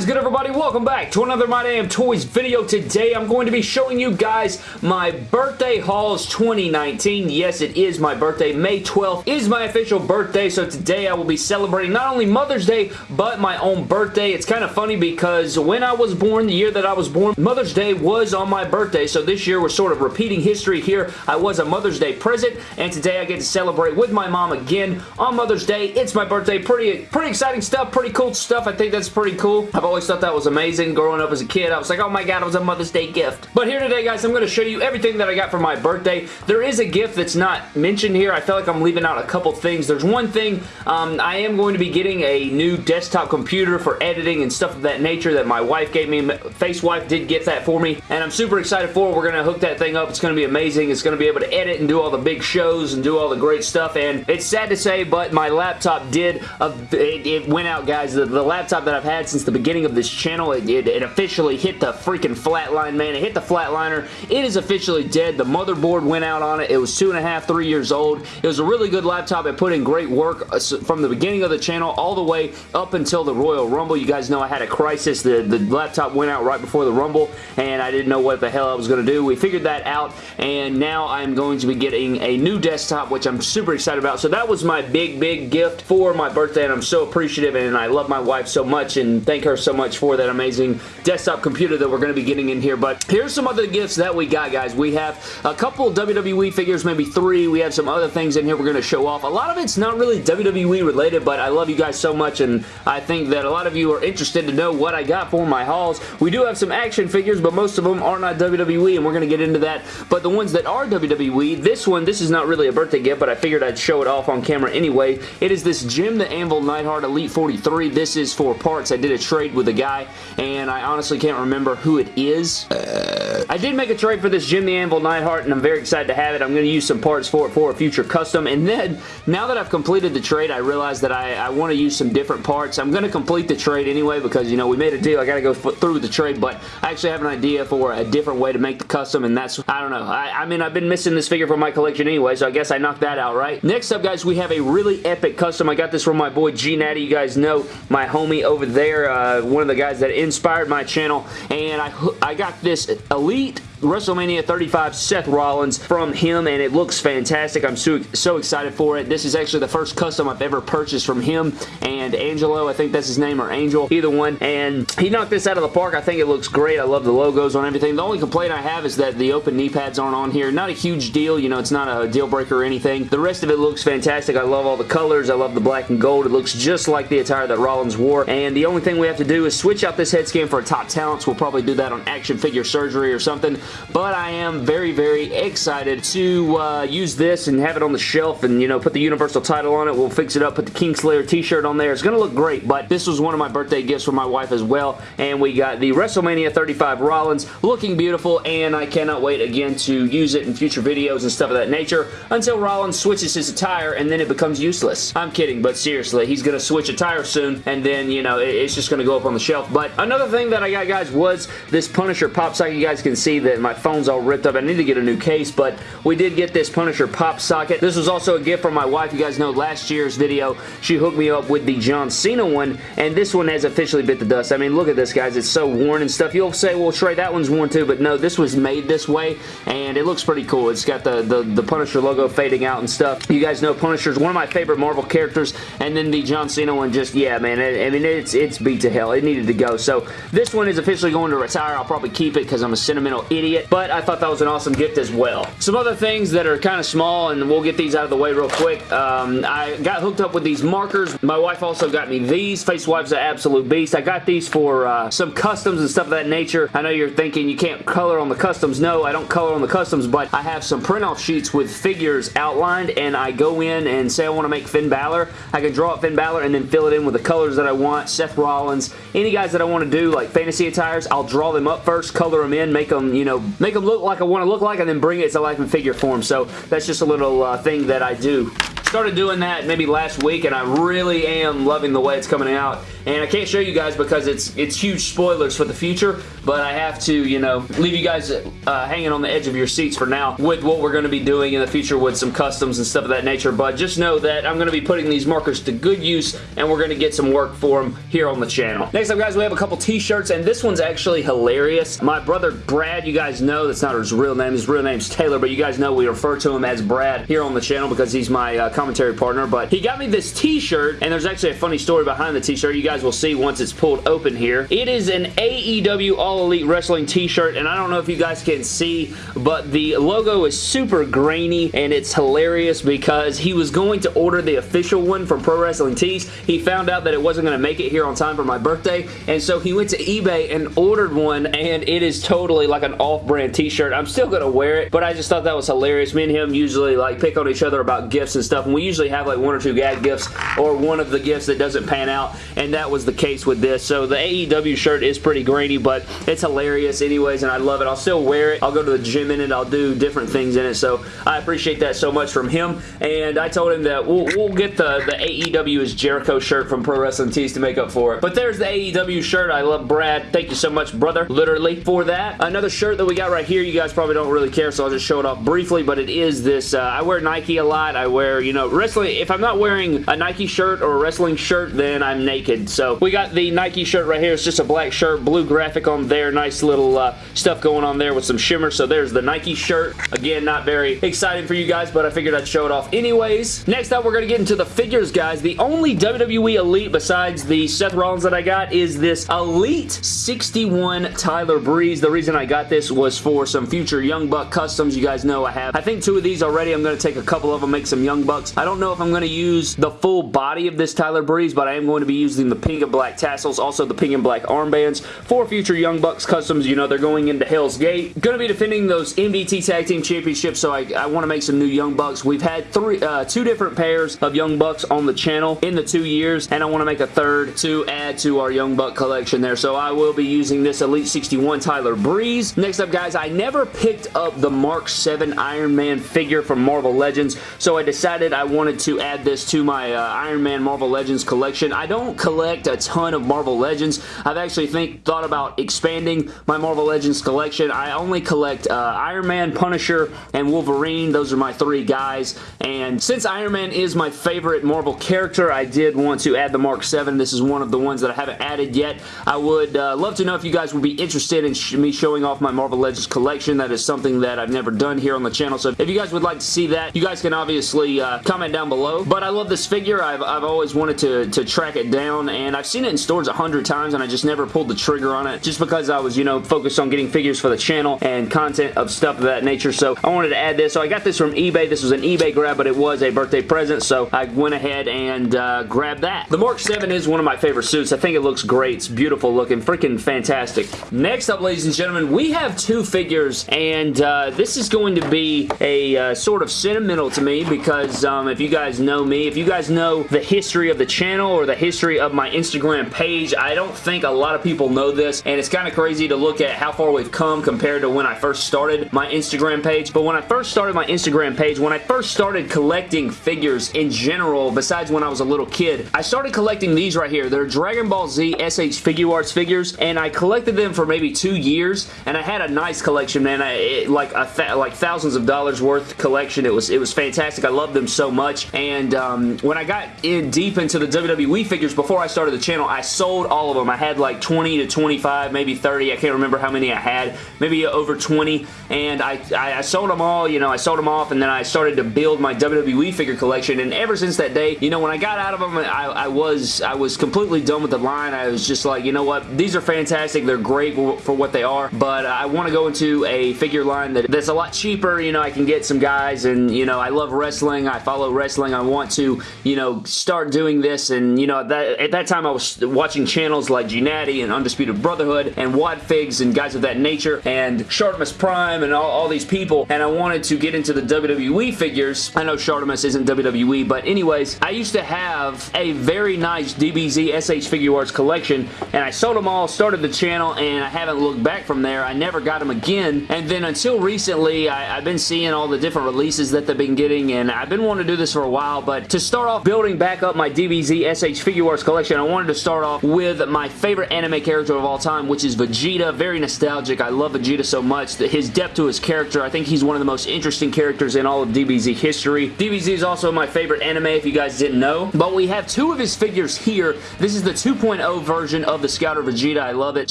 is good everybody? Welcome back to another My Damn Toys video. Today I'm going to be showing you guys my birthday hauls 2019. Yes, it is my birthday. May 12th is my official birthday, so today I will be celebrating not only Mother's Day, but my own birthday. It's kind of funny because when I was born, the year that I was born, Mother's Day was on my birthday, so this year we're sort of repeating history here. I was a Mother's Day present, and today I get to celebrate with my mom again on Mother's Day. It's my birthday. Pretty, pretty exciting stuff, pretty cool stuff. I think that's pretty cool. I've always thought that was amazing growing up as a kid. I was like, oh my god, it was a Mother's Day gift. But here today, guys, I'm going to show you everything that I got for my birthday. There is a gift that's not mentioned here. I feel like I'm leaving out a couple things. There's one thing. Um, I am going to be getting a new desktop computer for editing and stuff of that nature that my wife gave me. Face Wife did get that for me, and I'm super excited for it. We're going to hook that thing up. It's going to be amazing. It's going to be able to edit and do all the big shows and do all the great stuff, and it's sad to say, but my laptop did, uh, it, it, went out, guys. The, the laptop that I've had since the beginning of this channel. It, it, it officially hit the freaking flatline, man. It hit the flatliner. It is officially dead. The motherboard went out on it. It was two and a half, three years old. It was a really good laptop. It put in great work uh, from the beginning of the channel all the way up until the Royal Rumble. You guys know I had a crisis. The, the laptop went out right before the Rumble, and I didn't know what the hell I was going to do. We figured that out, and now I'm going to be getting a new desktop, which I'm super excited about. So that was my big, big gift for my birthday, and I'm so appreciative, and I love my wife so much, and thank her so much for that amazing desktop computer that we're going to be getting in here. But here's some other gifts that we got, guys. We have a couple WWE figures, maybe three. We have some other things in here we're going to show off. A lot of it's not really WWE related, but I love you guys so much, and I think that a lot of you are interested to know what I got for my hauls. We do have some action figures, but most of them are not WWE, and we're going to get into that. But the ones that are WWE, this one, this is not really a birthday gift, but I figured I'd show it off on camera anyway. It is this Jim the Anvil Neidhart Elite 43. This is for parts. I did a trade with a guy, and I honestly can't remember who it is. Uh, I did make a trade for this Jim the Anvil Neidhart, and I'm very excited to have it. I'm going to use some parts for it for a future custom, and then, now that I've completed the trade, I realized that I, I want to use some different parts. I'm going to complete the trade anyway, because, you know, we made a deal. I got to go through with the trade, but I actually have an idea for a different way to make the custom, and that's, I don't know. I, I mean, I've been missing this figure from my collection anyway, so I guess I knocked that out, right? Next up, guys, we have a really epic custom. I got this from my boy G Natty. You guys know my homie over there, uh, one of the guys that inspired my channel, and I, I got this Elite treat WrestleMania 35 Seth Rollins from him and it looks fantastic. I'm so, so excited for it. This is actually the first custom I've ever purchased from him and Angelo, I think that's his name, or Angel, either one. And he knocked this out of the park. I think it looks great. I love the logos on everything. The only complaint I have is that the open knee pads aren't on here. Not a huge deal. You know, it's not a deal breaker or anything. The rest of it looks fantastic. I love all the colors. I love the black and gold. It looks just like the attire that Rollins wore. And the only thing we have to do is switch out this head scan for a top talents. We'll probably do that on action figure surgery or something. But I am very, very excited to uh, use this and have it on the shelf and, you know, put the Universal title on it. We'll fix it up, put the Kingslayer t-shirt on there. It's going to look great, but this was one of my birthday gifts for my wife as well. And we got the WrestleMania 35 Rollins looking beautiful, and I cannot wait again to use it in future videos and stuff of that nature until Rollins switches his attire and then it becomes useless. I'm kidding, but seriously, he's going to switch attire soon, and then, you know, it's just going to go up on the shelf. But another thing that I got, guys, was this Punisher pop socket. You guys can see that my phone's all ripped up. I need to get a new case, but we did get this Punisher pop socket. This was also a gift from my wife. You guys know last year's video, she hooked me up with the John Cena one, and this one has officially bit the dust. I mean, look at this, guys. It's so worn and stuff. You'll say, well, Trey, that one's worn too, but no, this was made this way, and it looks pretty cool. It's got the, the, the Punisher logo fading out and stuff. You guys know Punisher's one of my favorite Marvel characters, and then the John Cena one just, yeah, man, it, I mean, it's, it's beat to hell. It needed to go. So this one is officially going to retire. I'll probably keep it because I'm a sentimental idiot, but I thought that was an awesome gift as well. Some other things that are kind of small, and we'll get these out of the way real quick. Um, I got hooked up with these markers. My wife also got me these. Face Wife's an absolute beast. I got these for uh, some customs and stuff of that nature. I know you're thinking you can't color on the customs. No, I don't color on the customs, but I have some print-off sheets with figures outlined, and I go in and say I want to make Finn Balor. I can draw up Finn Balor and then fill it in with the colors that I want. Seth Rollins, any guys that I want to do, like fantasy attires, I'll draw them up first, color them in, make them, you know, make them look like I want to look like, and then bring it to life in figure form. So that's just a little uh, thing that I do started doing that maybe last week and I really am loving the way it's coming out and I can't show you guys because it's it's huge spoilers for the future, but I have to, you know, leave you guys uh, hanging on the edge of your seats for now with what we're going to be doing in the future with some customs and stuff of that nature, but just know that I'm going to be putting these markers to good use, and we're going to get some work for them here on the channel. Next up, guys, we have a couple t-shirts, and this one's actually hilarious. My brother Brad, you guys know, that's not his real name. His real name's Taylor, but you guys know we refer to him as Brad here on the channel because he's my uh, commentary partner, but he got me this t-shirt, and there's actually a funny story behind the t-shirt. You guys will see once it's pulled open here. It is an AEW All Elite Wrestling t-shirt, and I don't know if you guys can see, but the logo is super grainy, and it's hilarious because he was going to order the official one from Pro Wrestling Tees. He found out that it wasn't going to make it here on time for my birthday, and so he went to eBay and ordered one, and it is totally like an off-brand t-shirt. I'm still going to wear it, but I just thought that was hilarious. Me and him usually like pick on each other about gifts and stuff, and we usually have like one or two gag gifts or one of the gifts that doesn't pan out, and that was the case with this. So the AEW shirt is pretty grainy, but it's hilarious anyways, and I love it. I'll still wear it. I'll go to the gym in it. I'll do different things in it, so I appreciate that so much from him, and I told him that we'll, we'll get the, the AEW is Jericho shirt from Pro Wrestling Tees to make up for it. But there's the AEW shirt. I love Brad. Thank you so much, brother, literally, for that. Another shirt that we got right here, you guys probably don't really care, so I'll just show it off briefly, but it is this, uh, I wear Nike a lot. I wear, you know, wrestling, if I'm not wearing a Nike shirt or a wrestling shirt, then I'm naked. So we got the Nike shirt right here. It's just a black shirt, blue graphic on there, nice little uh, stuff going on there with some shimmer. So there's the Nike shirt. Again, not very exciting for you guys, but I figured I'd show it off anyways. Next up, we're going to get into the figures, guys. The only WWE Elite besides the Seth Rollins that I got is this Elite 61 Tyler Breeze. The reason I got this was for some future Young Buck customs. You guys know I have, I think two of these already. I'm going to take a couple of them, make some Young Bucks. I don't know if I'm going to use the full body of this Tyler Breeze, but I am going to be using the pink and black tassels, also the pink and black armbands for future Young Bucks customs. You know, they're going into Hell's Gate. Going to be defending those MDT Tag Team Championships, so I, I want to make some new Young Bucks. We've had three, uh, two different pairs of Young Bucks on the channel in the two years, and I want to make a third to add to our Young Buck collection there. So I will be using this Elite 61 Tyler Breeze. Next up, guys, I never picked up the Mark 7 Iron Man figure from Marvel Legends, so I decided I wanted to add this to my uh, Iron Man Marvel Legends collection. I don't collect a ton of Marvel Legends. I've actually think thought about expanding my Marvel Legends collection. I only collect uh, Iron Man, Punisher, and Wolverine. Those are my three guys, and since Iron Man is my favorite Marvel character, I did want to add the Mark 7. This is one of the ones that I haven't added yet. I would uh, love to know if you guys would be interested in sh me showing off my Marvel Legends collection. That is something that I've never done here on the channel, so if you guys would like to see that, you guys can obviously uh, comment down below. But I love this figure. I've, I've always wanted to, to track it down, and I've seen it in stores a hundred times, and I just never pulled the trigger on it, just because I was, you know, focused on getting figures for the channel and content of stuff of that nature, so I wanted to add this. So I got this from eBay. This was an eBay grab, but it was a birthday present, so I went ahead and uh, grabbed that. The Mark 7 is one of my favorite suits. I think it looks great. It's beautiful looking. Freaking fantastic. Next up, ladies and gentlemen, we have two figures, and uh, this is going to be a uh, sort of sentimental to me because um, if you guys know me, if you guys know the history of the channel or the history of my Instagram page, I don't think a lot of people know this, and it's kind of crazy to look at how far we've come compared to when I first started my Instagram page, but when I first started my Instagram page, when I first started collecting figures in general, besides when I was a little kid, I started collecting these right here. They're Dragon Ball Z SH Figuarts figures, and I collected them for maybe two years, and I had a nice collection, man. I, it, like a th like thousands of dollars worth collection. It was it was fantastic. I loved them so much, and um, when I got in deep into the WWE figures before I started the channel, I sold all of them. I had like 20 to 25, maybe 30. I can't remember how many I had. Maybe over 20, and I, I, I sold them all. You know, I sold them off, and then I started to build my WWE figure collection, and ever since that day, you know, when I got out of them, I, I was I was completely done with the line. I was just like, you know what? These are fantastic. They're great for what they are, but I want to go into a figure line that, that's a lot cheaper. You know, I can get some guys, and, you know, I love wrestling. I follow wrestling. I want to, you know, start doing this, and, you know, that, at that time, I was watching channels like Gnatty and Undisputed Brotherhood and Wad Figs and guys of that nature, and Shartimus Prime and all, all these people, and I wanted to get into the WWE figures. I know Shartimus isn't WWE, but anyways, I used to have a very nice DBZ SH Figuarts collection, and I sold them all, started the channel, and I haven't looked back from there. I never got them again, and then until recently, I, have been seeing all the different releases that they've been getting, and I've been wanting to do this for a while, but to start off building back up my DBZ SH Figuarts collection, collection. I wanted to start off with my favorite anime character of all time, which is Vegeta. Very nostalgic. I love Vegeta so much. His depth to his character, I think he's one of the most interesting characters in all of DBZ history. DBZ is also my favorite anime, if you guys didn't know. But we have two of his figures here. This is the 2.0 version of the Scouter Vegeta. I love it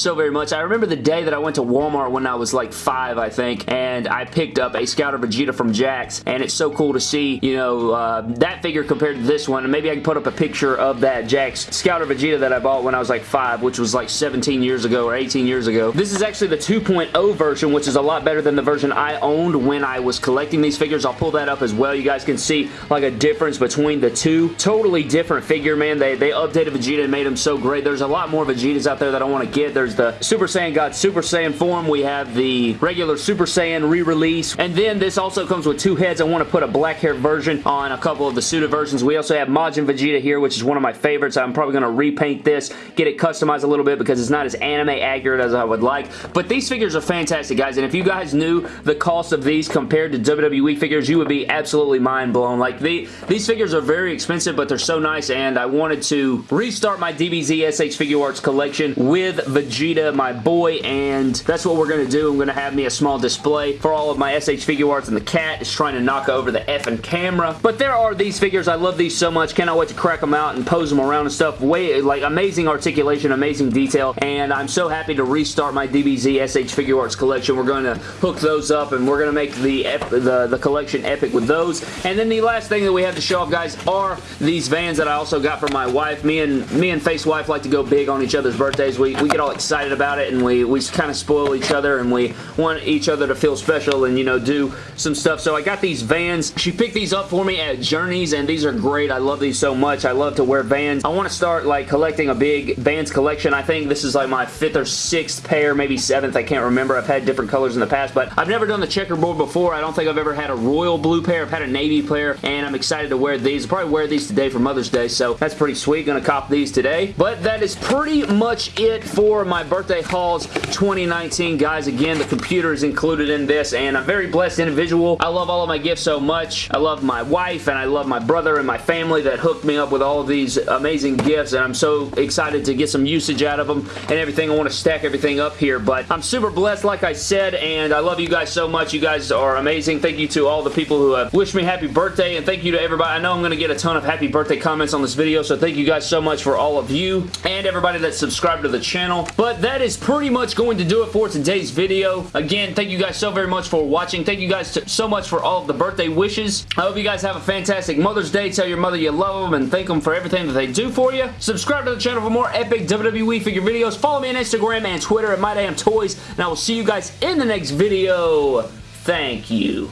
so very much. I remember the day that I went to Walmart when I was like five, I think, and I picked up a Scouter Vegeta from Jakks, and it's so cool to see, you know, uh, that figure compared to this one. And maybe I can put up a picture of that Jakks Scouter Vegeta that I bought when I was like five, which was like 17 years ago or 18 years ago. This is actually the 2.0 version, which is a lot better than the version I owned when I was collecting these figures. I'll pull that up as well. You guys can see like a difference between the two. Totally different figure, man. They, they updated Vegeta and made him so great. There's a lot more Vegetas out there that I want to get. There's the Super Saiyan God Super Saiyan form. We have the regular Super Saiyan re-release. And then this also comes with two heads. I want to put a black hair version on a couple of the Suda versions. We also have Majin Vegeta here, which is one of my favorites. I'm probably going to repaint this, get it customized a little bit because it's not as anime accurate as I would like. But these figures are fantastic, guys. And if you guys knew the cost of these compared to WWE figures, you would be absolutely mind blown. Like, the, these figures are very expensive, but they're so nice, and I wanted to restart my DBZ SH Figuarts collection with Vegeta, my boy, and that's what we're going to do. I'm going to have me a small display for all of my SH Figuarts, and the cat is trying to knock over the effing camera. But there are these figures. I love these so much. Cannot wait to crack them out and pose them around and stuff. Way, like, amazing articulation, amazing detail, and I'm so happy to restart my DBZ SH Figuarts collection. We're going to hook those up, and we're going to make the, the, the collection epic with those. And then the last thing that we have to show off, guys, are these Vans that I also got for my wife. Me and me and Face Wife like to go big on each other's birthdays. We, we get all excited about it, and we, we kind of spoil each other, and we want each other to feel special and, you know, do some stuff. So I got these Vans. She picked these up for me at Journeys, and these are great. I love these so much. I love to wear Vans. I want to start, like, collecting a big Vans collection. I think this is, like, my fifth or sixth pair, maybe seventh. I can't remember. I've had different colors in the past, but I've never done the checkerboard before. I don't think I've ever had a royal blue pair. I've had a navy pair, and I'm excited to wear these. I'll probably wear these today for Mother's Day, so that's pretty sweet. Gonna cop these today. But that is pretty much it for my birthday hauls 2019, guys. Again, the computer is included in this, and I'm very blessed individual. I love all of my gifts so much. I love my wife, and I love my brother and my family that hooked me up with all these amazing gifts, and I'm so excited to get some usage out of them and everything. I want to stack everything up here, but I'm super blessed, like I said, and I love you guys so much. You guys are amazing. Thank you to all the people who have wished me happy birthday, and thank you to everybody. I know I'm going to get a ton of happy birthday comments on this video, so thank you guys so much for all of you and everybody that subscribed to the channel. But that is pretty much going to do it for today's video. Again, thank you guys so very much for watching. Thank you guys so much for all of the birthday wishes. I hope you guys have a fantastic Mother's Day. Tell your mother you love them and thank them for everything that they do for you. Subscribe to the channel for more epic WWE figure videos. Follow me on Instagram and Twitter at MyDamnToys, and I will see you guys in the next video. Thank you.